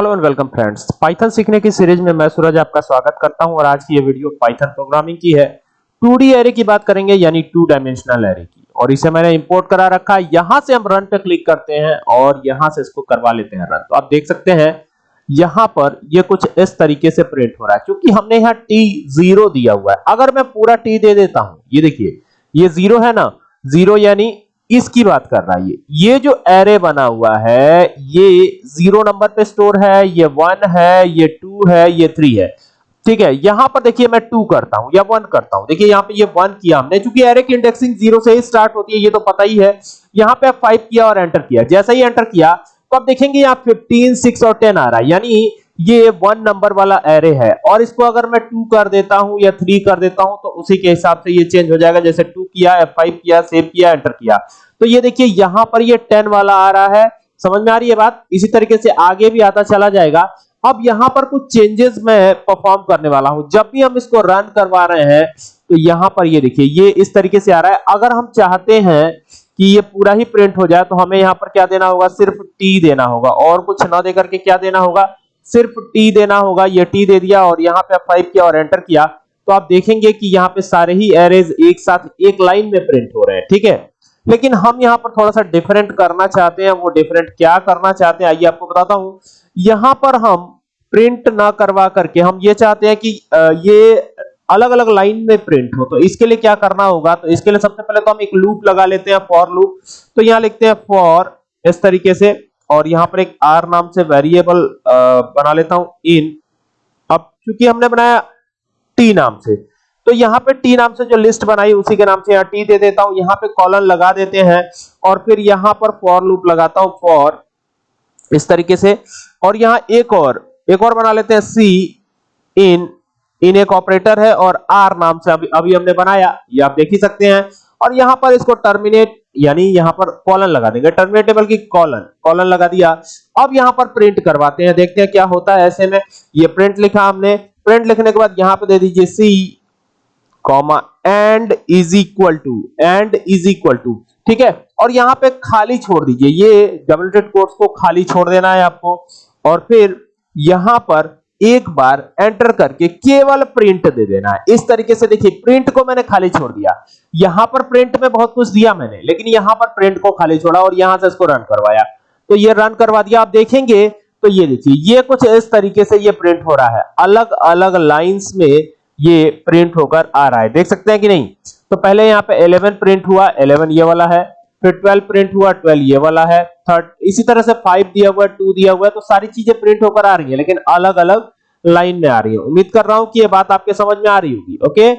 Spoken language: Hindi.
Hello and welcome friends. Python सीखने की सीरीज़ में मैं सूरज आपका स्वागत करता हूँ और आज की ये वीडियो पाइथन प्रोग्रामिंग की है। 2D एरे की बात करेंगे यानी टू डायमेंशनल एरे की। और इसे मैंने इंपोर्ट करा रखा है। यहाँ से हम रन पे क्लिक करते हैं और यहाँ से इसको करवा लेते हैं रन तो आप देख सकते हैं, यहाँ पर ये कुछ इस तरीके से प्रिंट हो रहा है। क्योंकि हमने यहाँ टी ज़ीरो दिया हुआ है। अगर मैं पूरा टी दे देता हूँ, ये देखिए, ये ज़ीरो है ना? ज़ीरो यानी इसकी बात कर रहा है ये। ये जो एरे बना हुआ है, ये ज़ीरो नंबर पे स्टोर है, ये वन है, ये टू है, ये थ्री है। ठीक है, यहाँ पर देखिए मैं टू करता हूँ, या वन करता हूँ। देखिए यहाँ पे ये वन किया हमने क्योंकि एरे की इंडेक्सिंग ज़ीरो से ही स्टार्ट होती है, ये तो पता ही है। यहाँ पे फाइव किया और एंटर किया। जैसा ही एंटर किया तो आप देखेंगे यहाँ फिफ्टीन सिक्स और टेन आ रहा है। यानी ये वन नंबर वाला एरे है। और इसको अगर मैं टू कर देता हूँ या थ्री कर देता हूँ तो उसी के हिसाब से ये चेंज हो जाएगा। जैसे टू किया एफ़ फाइव किया सेव किया एंटर किया। तो ये देखिए, यहाँ पर ये टेन वाला आ रहा है। समझ में आ रही है बात? इसी तरीके से आगे भी आता चला जाएगा। अब यहाँ पर कुछ चेंजेस मैं परफॉर्म करने वाला हूँ। जब भी हम इसको रन करवा रहे हैं तो यहाँ पर ये देखिए, ये इस तरीके से आ रहा है। अगर हम चाहते हैं कि ये पूरा ही प्रिंट हो जाए तो हमें यहाँ पर क्या देना होगा? सिर्फ़ टी देना होगा। और कुछ ना देकर के क्या देना होगा? सिर्फ़ टी देना होगा, ये टी दे दिया और यहाँ पे फाइव किया और एंटर किया तो आप देखेंगे कि यहाँ पे सारे ही एरेज एक साथ, एक लाइन में प्रिंट हो रहे हैं, ठीक है? लेकिन हम यहाँ पर थोड़ा सा डिफरेंट करना चाहते हैं, वो डिफरेंट क्या करना चाहते हैं, आइए आपको बताता हूँ। यहाँ पर हम प्रिंट ना करवा करके, हम ये चाहते हैं कि ये अलग अलग लाइन में प्रिंट हो तो इसके लिए क्या करना होगा तो इसके लिए सबसे पहले तो हम एक लूप लगा लेते हैं फॉर लूप तो यहाँ लिखते हैं फॉर इस तरीके से और यहाँ पर एक आर नाम से वेरिएबल बना लेता हूँ इन अब क्योंकि हमने बनाया टी नाम से तो यहाँ पे टी नाम से जो लिस्ट बनाई, उसी के नाम से यहाँ टी दे देता हूँ। यहाँ पे कॉलन लगा देते हैं और फिर यहाँ पर फॉर लूप लगाता हूँ फॉर इस तरीके से। और यहाँ एक और एक और बना लेते हैं सी इन इन एक ऑपरेटर है और आर नाम से अभी अभी हमने बनाया, ये आप देख ही सकते हैं। और यहाँ पर इसको टर्मिनेट यानी यहाँ पर कॉलन लगा देंगे। टर्मिनेटेबल की कॉलन कॉलन लगा दिया। अब यहाँ पर प्रिंट करवाते हैं, देखते हैं क्या होता है ऐसे में। ये प्रिंट लिखा हमने। प्रिंट लिखने के बाद यहाँ पे दे दीजिए C comma end is equal to end is equal to ठीक है? और यहाँ पे खाली छोड़ दीजिए। ये डबल कोट्स को खाली छोड़ देना है आपको। और फिर यहाँ पर एक बार एंटर करके केवल प्रिंट दे देना है। इस तरीके से देखिए प्रिंट को मैंने खाली छोड़ दिया। यहाँ पर प्रिंट में बहुत कुछ दिया मैंने, लेकिन यहाँ पर प्रिंट को खाली छोड़ा और यहाँ से इसको रन करवाया। तो ये रन करवा दिया, आप देखेंगे तो ये देखिए, ये कुछ इस तरीके से ये प्रिंट हो रहा है। अलग अलग लाइंस में ये प्रिंट होकर आ रहा है। देख सकते हैं कि नहीं? तो पहले यहाँ पे 11 प्रिंट हुआ 11 ये वाला है। फिर 12 प्रिंट हुआ 12 ये वाला है, थर्ड, इसी तरह से फाइव दिया हुआ है टू दिया हुआ है तो सारी चीज़ें प्रिंट होकर आ रही है, लेकिन अलग अलग लाइन में आ रही है। उम्मीद कर रहा हूँ कि ये बात आपके समझ में आ रही होगी, ओके?